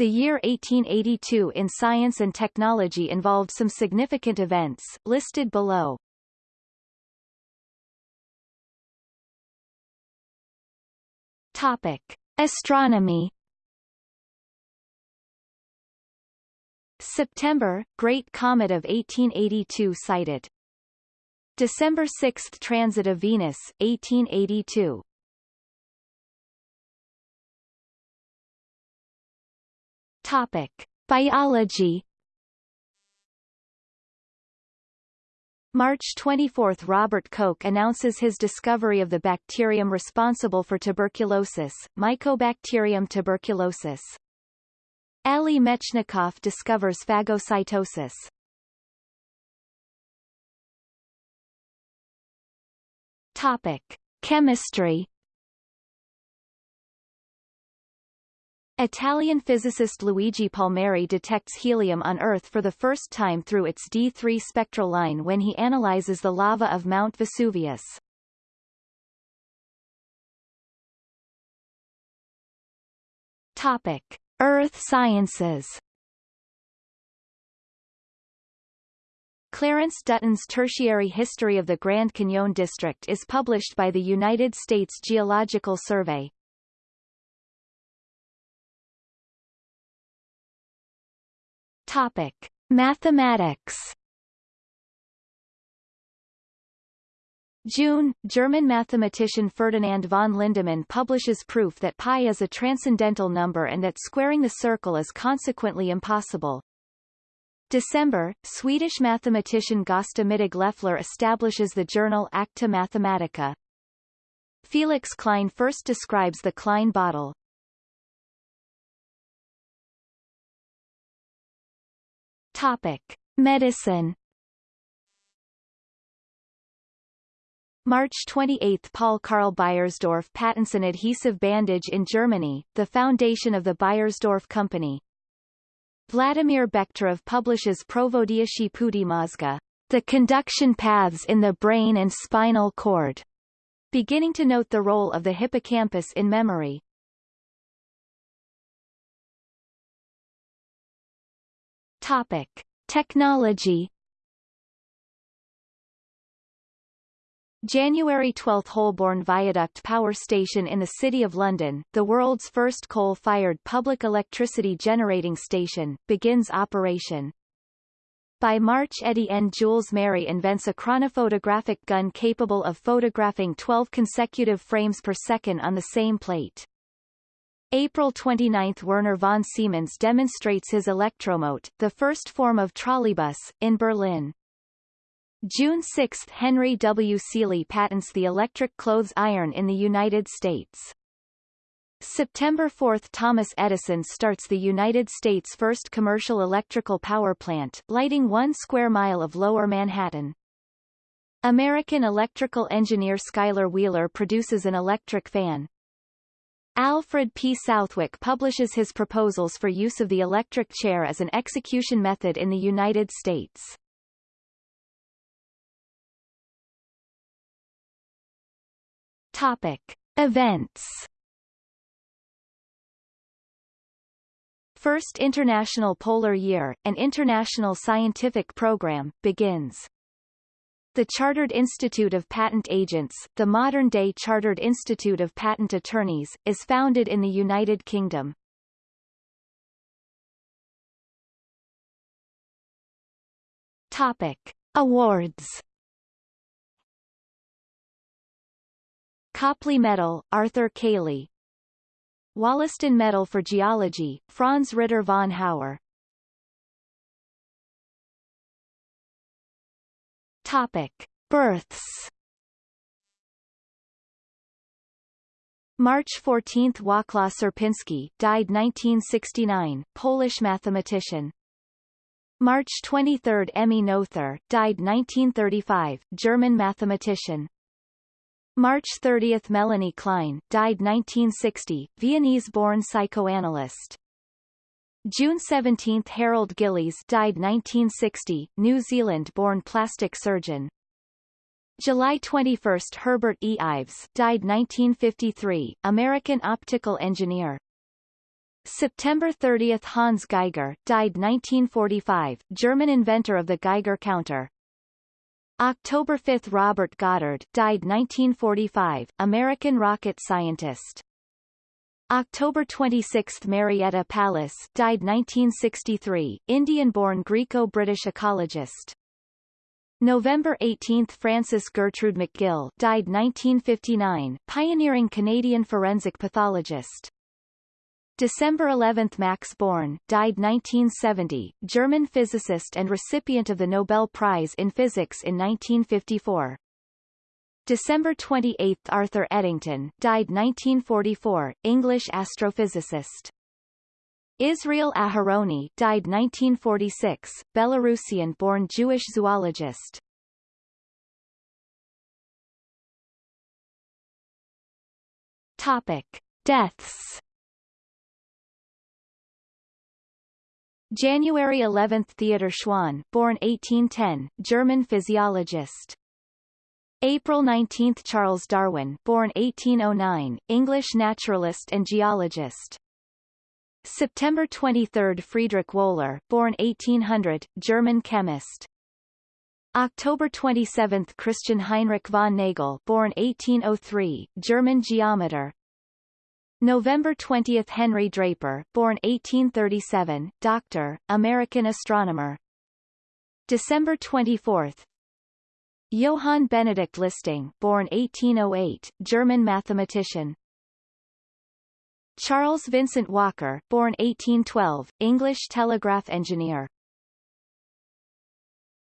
The year 1882 in science and technology involved some significant events, listed below. Topic. Astronomy September, Great Comet of 1882 sighted. December 6 Transit of Venus, 1882. Topic. Biology March 24 – Robert Koch announces his discovery of the bacterium responsible for tuberculosis, Mycobacterium tuberculosis. Ali Mechnikov discovers phagocytosis. Topic. Chemistry Italian physicist Luigi Palmieri detects helium on Earth for the first time through its D3 spectral line when he analyzes the lava of Mount Vesuvius. Topic. Earth sciences Clarence Dutton's Tertiary History of the Grand Canyon District is published by the United States Geological Survey. Topic: Mathematics. June, German mathematician Ferdinand von Lindemann publishes proof that pi is a transcendental number and that squaring the circle is consequently impossible. December, Swedish mathematician Gösta Mittag Leffler establishes the journal Acta Mathematica. Felix Klein first describes the Klein bottle. Topic. Medicine March 28 – Paul Karl Beiersdorf patents an adhesive bandage in Germany, the foundation of the Beiersdorf Company. Vladimir Bekhterev publishes Provodieshi Puti Mozga, the conduction paths in the brain and spinal cord, beginning to note the role of the hippocampus in memory. Topic. Technology January 12 Holborn Viaduct Power Station in the City of London, the world's first coal-fired public electricity generating station, begins operation. By March Étienne-Jules Marey invents a chronophotographic gun capable of photographing 12 consecutive frames per second on the same plate. April 29 – Werner von Siemens demonstrates his electromote, the first form of trolleybus, in Berlin. June 6 – Henry W. Seely patents the electric clothes iron in the United States. September 4 – Thomas Edison starts the United States' first commercial electrical power plant, lighting one square mile of lower Manhattan. American electrical engineer Schuyler Wheeler produces an electric fan, Alfred P. Southwick publishes his proposals for use of the electric chair as an execution method in the United States. Topic. Events First International Polar Year, an international scientific program, begins. The Chartered Institute of Patent Agents, the modern-day Chartered Institute of Patent Attorneys, is founded in the United Kingdom. Topic. Awards Copley Medal, Arthur Cayley Wollaston Medal for Geology, Franz Ritter von Hauer Topic: Births. March 14 – Wacław Sierpiński died 1969, Polish mathematician. March 23 – Emmy Noether died 1935, German mathematician. March 30 – Melanie Klein died 1960, Viennese-born psychoanalyst. June 17 – Harold Gillies died 1960, New Zealand-born plastic surgeon. July 21 – Herbert E. Ives died 1953, American optical engineer. September 30 – Hans Geiger, died 1945, German inventor of the Geiger counter. October 5 – Robert Goddard, died 1945, American rocket scientist. October 26 – Marietta Pallis, died 1963, Indian-born Greco-British ecologist. November 18 – Frances Gertrude McGill died 1959, pioneering Canadian forensic pathologist. December 11 – Max Born died 1970, German physicist and recipient of the Nobel Prize in Physics in 1954. December 28 – Arthur Eddington died 1944, English astrophysicist. Israel Aharoni died 1946, Belarusian-born Jewish zoologist. Topic: Deaths. January 11 – Theodor Schwann born 1810, German physiologist. April 19 – Charles Darwin born 1809, English naturalist and geologist. September 23 – Friedrich Wöhler born 1800, German chemist. October 27 – Christian Heinrich von Nagel born 1803, German geometer. November 20 – Henry Draper born 1837, doctor, American astronomer. December 24 Johann Benedict Listing born 1808, German mathematician. Charles Vincent Walker born 1812, English telegraph engineer.